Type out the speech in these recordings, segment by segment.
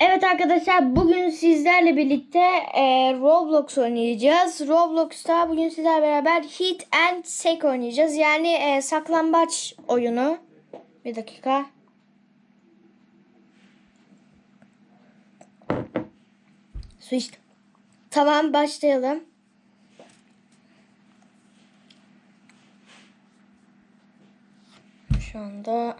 Evet arkadaşlar bugün sizlerle birlikte e, Roblox oynayacağız. Roblox'ta bugün sizlerle beraber Hit and Seek oynayacağız. Yani e, saklambaç oyunu. Bir dakika. Su içtim. Tamam başlayalım. Şu anda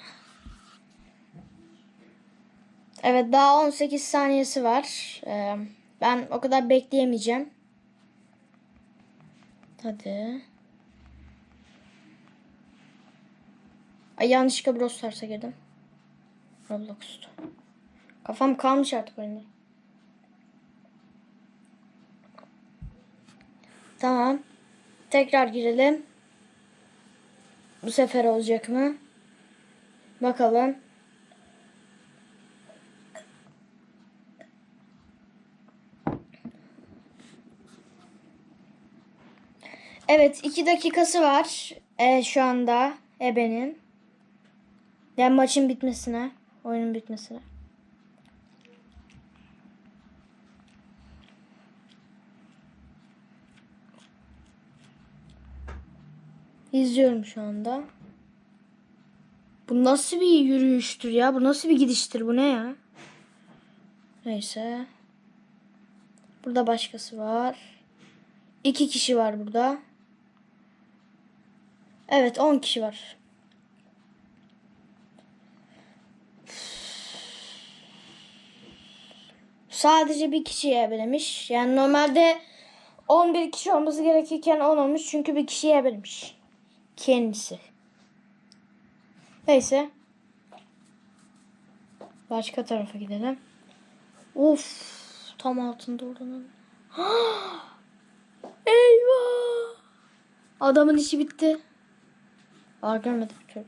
Evet daha 18 saniyesi var. Ee, ben o kadar bekleyemeyeceğim. Hadi. Ay yanlışlıkla Brawl Stars'a girdim. Roblox'ta. Kafam kalmış artık oyunda. Tamam. Tekrar girelim. Bu sefer olacak mı? Bakalım. Evet iki dakikası var e, şu anda Ebe'nin. Yani maçın bitmesine, oyunun bitmesine. İzliyorum şu anda. Bu nasıl bir yürüyüştür ya? Bu nasıl bir gidiştir? Bu ne ya? Neyse. Burada başkası var. İki kişi var burada. Evet 10 kişi var. Sadece bir kişiye ebelemiş. Yani normalde 11 kişi olması gerekirken 10 olmuş. Çünkü bir kişiye ebelemiş. Kendisi. Neyse. Başka tarafa gidelim. Of. Tam altında oradan. Eyvah. Adamın işi bitti. Aa görmedim türlü.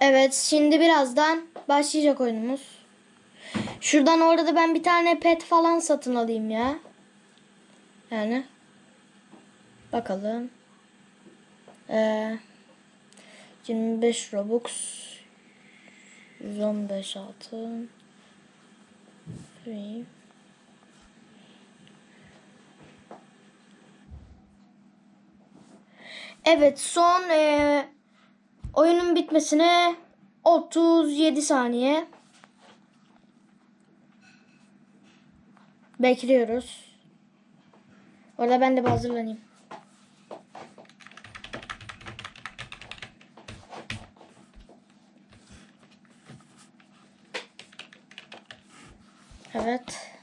Evet şimdi birazdan başlayacak oyunumuz. Şuradan orada da ben bir tane pet falan satın alayım ya. Yani. Bakalım. Ee, 25 Robux. 115 altın. Free. Evet son e, oyunun bitmesine 37 saniye. Bekliyoruz. Orada ben de bir hazırlanayım. Evet.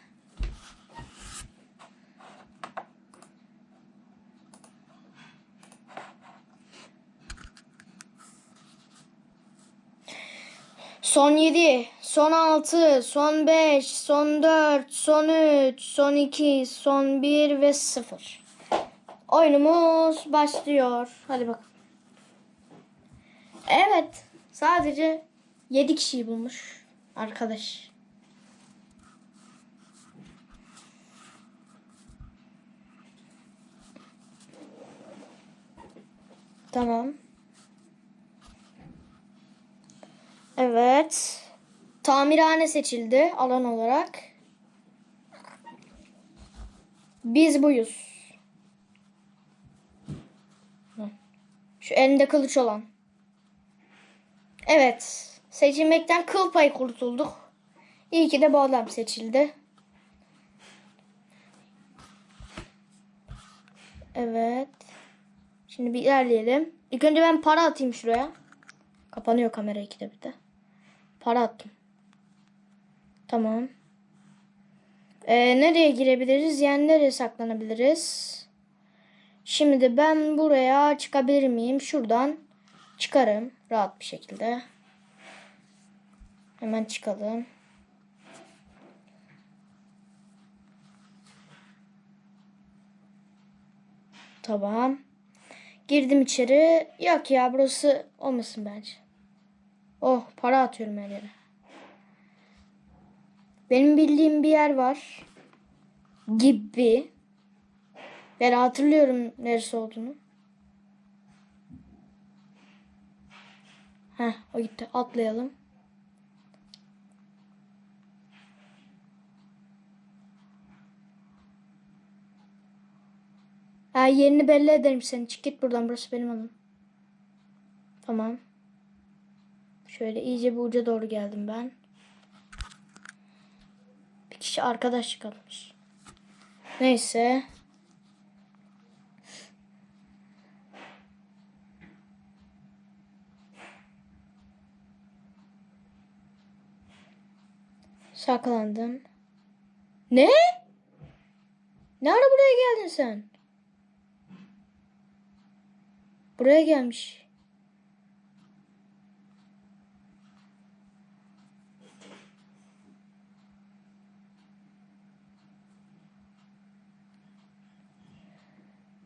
Son 7, son 6, son 5, son 4, son 3, son 2, son 1 ve 0. Oyunumuz başlıyor. Hadi bakalım. Evet. Sadece 7 kişiyi bulmuş arkadaş. Tamam. Evet. Tamirhane seçildi alan olarak. Biz buyuz. Şu elinde kılıç olan. Evet. Seçilmekten kıl payı kurtulduk. İyi ki de bu adam seçildi. Evet. Şimdi bir ilerleyelim. İlk önce ben para atayım şuraya. Kapanıyor kamera ikide bir de. Para attım. Tamam. Ee, nereye girebiliriz? Yani nereye saklanabiliriz? Şimdi ben buraya çıkabilir miyim? Şuradan çıkarım. Rahat bir şekilde. Hemen çıkalım. Tamam. Girdim içeri. Yok ya burası olmasın bence. Oh para atıyorum her yere. Benim bildiğim bir yer var. Gibi. Ben hatırlıyorum neresi olduğunu. Heh o gitti. Atlayalım. Ha, yerini belli ederim seni. Çık git buradan. Burası benim alanım. Tamam. Şöyle iyice bir uca doğru geldim ben. Bir kişi arkadaş kalmış. Neyse. Saklandın. Ne? Ne ara buraya geldin sen? Buraya gelmiş.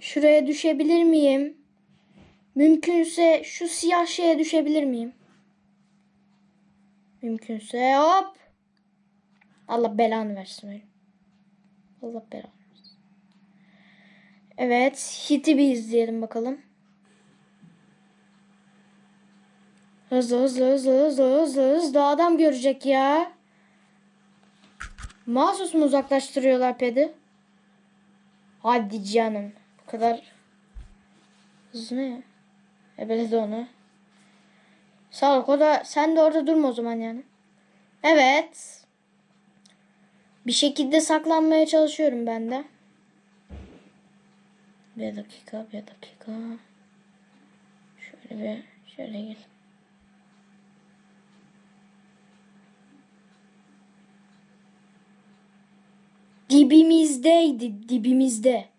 Şuraya düşebilir miyim? Mümkünse şu siyah şeye düşebilir miyim? Mümkünse hop. Allah belanı versin. Allah belanı versin. Evet. Hit'i bir izleyelim bakalım. Hızlı hızlı hızlı hızlı hızlı hızlı adam görecek ya. Mahsus mu uzaklaştırıyorlar pedi? Hadi canım. Bu kadar hızlı ya? Ebeledi onu. Sağlık o da sen de orada durma o zaman yani. Evet. Bir şekilde saklanmaya çalışıyorum ben de. Bir dakika, bir dakika. Şöyle bir, şöyle gel. Dibimizdeydi, dibimizde.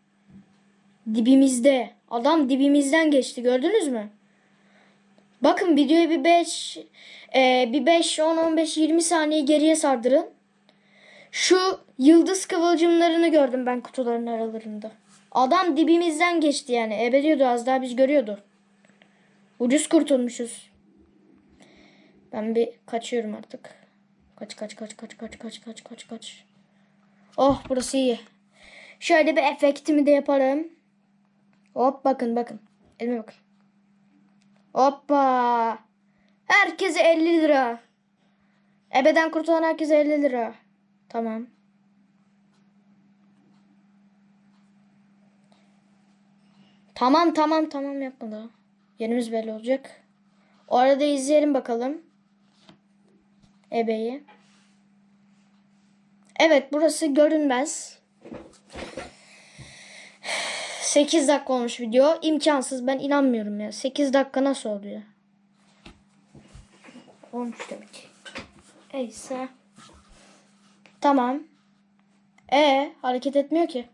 Dibimizde. Adam dibimizden geçti gördünüz mü? Bakın videoyu bir 5 e, bir 5 10 15 20 saniye geriye sardırın. Şu yıldız kıvılcımlarını gördüm ben kutuların aralarında. Adam dibimizden geçti yani. Ebeliyordu az daha biz görüyordu. Ucuz kurtulmuşuz. Ben bir kaçıyorum artık. Kaç kaç kaç kaç kaç kaç kaç kaç kaç. Oh burası iyi. Şöyle bir efektimi de yaparım. Hop bakın bakın. Elime bakın. Hoppa. Herkese 50 lira. Ebeden kurtulan herkese 50 lira. Tamam. Tamam tamam tamam yapma. Yerimiz belli olacak. O arada izleyelim bakalım. Ebeyi. Evet burası görünmez. 8 dakika olmuş video. İmkansız ben inanmıyorum ya. 8 dakika nasıl oluyor? 13 demek. Neyse. Tamam. E hareket etmiyor ki.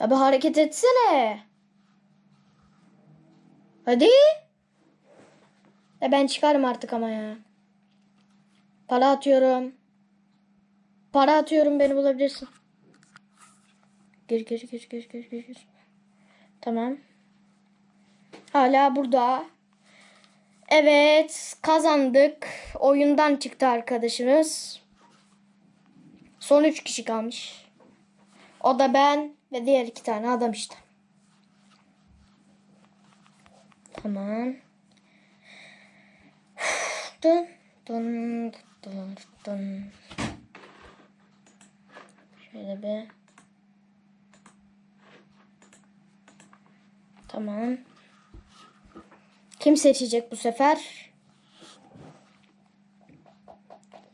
Abi hareket etsene. Hadi. E ben çıkarım artık ama ya. Para atıyorum. Para atıyorum beni bulabilirsin. Gir gir gir gir gir gir. gir. Tamam. Hala burada. Evet kazandık. Oyundan çıktı arkadaşımız. Son 3 kişi kalmış. O da ben ve diğer iki tane adam işte. Tamam. Dın dın dın dın. Şöyle bir. Tamam. Kim seçecek bu sefer?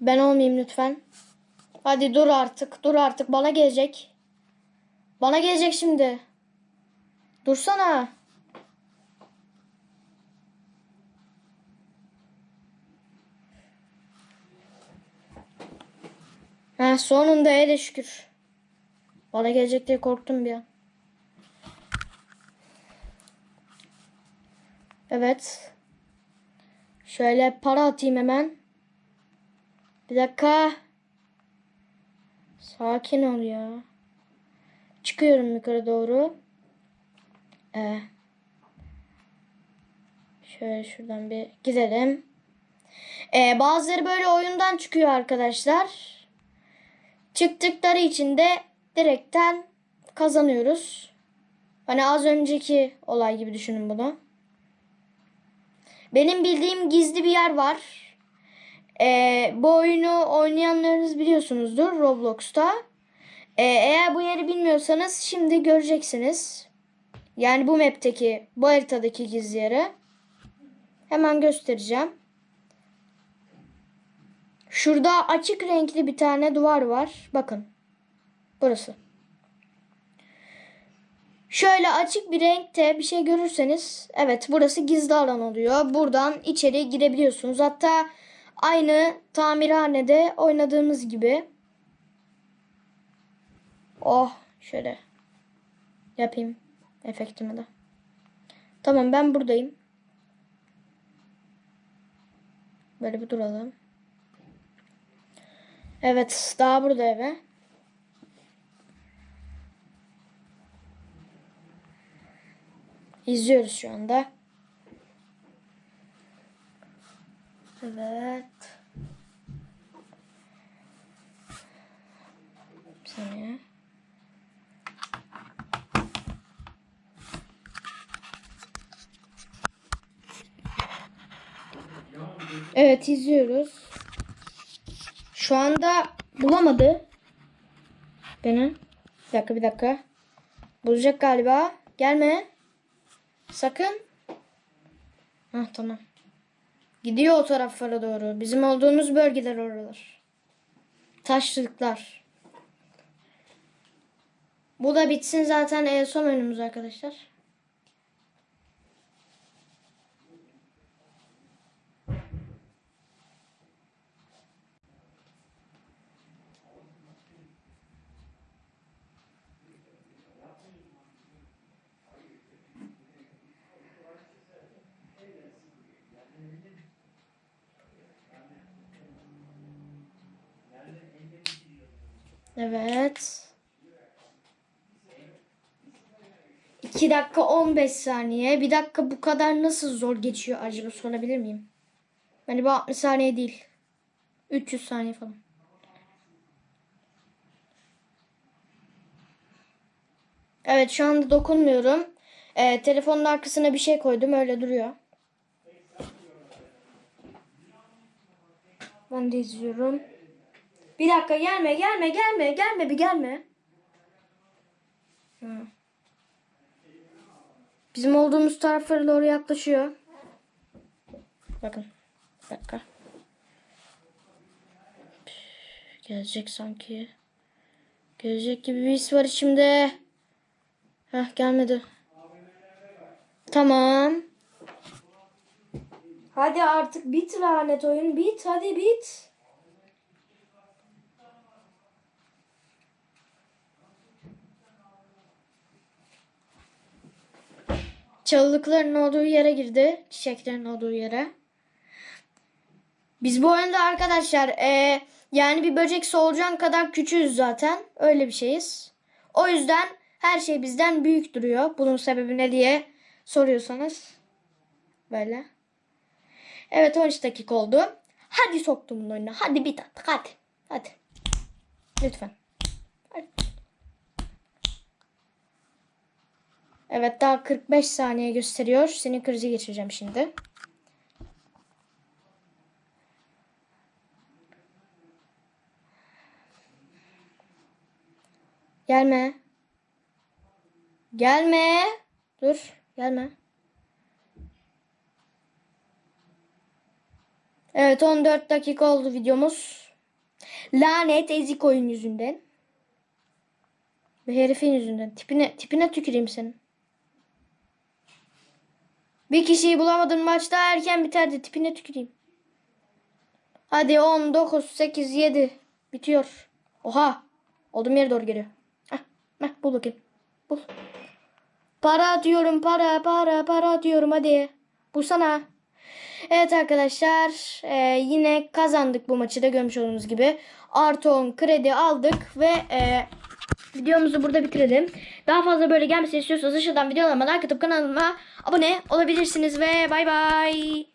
Ben olmayayım lütfen. Hadi dur artık. Dur artık. Bana gelecek. Bana gelecek şimdi. Dursana. Ha sonunda hele şükür. Bana gelecek diye korktum bir an. Evet. Şöyle para atayım hemen. Bir dakika. Sakin ol ya. Çıkıyorum yukarı doğru. Ee, şöyle şuradan bir gidelim. Ee, bazıları böyle oyundan çıkıyor arkadaşlar. Çıktıkları için de direkten kazanıyoruz. Hani az önceki olay gibi düşünün bunu. Benim bildiğim gizli bir yer var. Ee, bu oyunu oynayanlarınız biliyorsunuzdur Roblox'ta. Ee, eğer bu yeri bilmiyorsanız şimdi göreceksiniz. Yani bu map'teki, bu haritadaki gizli yeri. Hemen göstereceğim. Şurada açık renkli bir tane duvar var. Bakın. Burası. Şöyle açık bir renkte bir şey görürseniz evet burası gizli alan oluyor. Buradan içeri girebiliyorsunuz. Hatta aynı tamirhanede oynadığımız gibi. Oh şöyle yapayım efektimi de. Tamam ben buradayım. Böyle bir duralım. Evet daha burada eve. İzliyoruz şu anda. Evet. Bir saniye. Evet izliyoruz. Şu anda bulamadı. Beni. Bir dakika bir dakika. Bulacak galiba. Gelme. Sakın. Hah tamam. Gidiyor o taraflara doğru. Bizim olduğumuz bölgeler oralar. Taşlıklar. Bu da bitsin zaten en son önümüz arkadaşlar. Evet. 2 dakika 15 saniye. Bir dakika bu kadar nasıl zor geçiyor acaba sorabilir miyim? Yani bu 60 saniye değil. 300 saniye falan. Evet şu anda dokunmuyorum. Ee, telefonun arkasına bir şey koydum öyle duruyor. Ben de izliyorum. Bir dakika gelme gelme gelme gelme bir gelme. Hı. Bizim olduğumuz taraflara doğru yaklaşıyor. Bakın. Bir dakika. Gelecek sanki. Gelecek gibi bir his var içimde. Heh gelmedi. Tamam. Hadi artık bit lanet oyun. Bit hadi bit. Çalılıkların olduğu yere girdi. Çiçeklerin olduğu yere. Biz bu oyunda arkadaşlar e, yani bir böcek solucan kadar küçüğüz zaten. Öyle bir şeyiz. O yüzden her şey bizden büyük duruyor. Bunun sebebi ne diye soruyorsanız. Böyle. Evet 13 dakika oldu. Hadi soktum bunun oyuna. Hadi bit attık hadi. Hadi. Lütfen. Evet daha 45 saniye gösteriyor. Senin krizi geçireceğim şimdi. Gelme. Gelme. Dur. Gelme. Evet 14 dakika oldu videomuz. Lanet ezik oyun yüzünden. Ve herifin yüzünden. Tipine, tipine tüküreyim senin. Bir kişiyi bulamadın maçta erken biterdi. Tipine tüküreyim. Hadi 10, 9, 8, 7. Bitiyor. Oha. Olduğum yere doğru geliyor. Heh, heh, bul bakayım. Bul. Para atıyorum para para para atıyorum hadi. Bulsana. Evet arkadaşlar e, yine kazandık bu maçı da görmüş olduğunuz gibi. Artı 10 kredi aldık ve e, videomuzu burada bitirelim. Daha fazla böyle gelmesini istiyorsanız aşağıdan videolarıma like atıp kanalıma abone olabilirsiniz ve bay bay.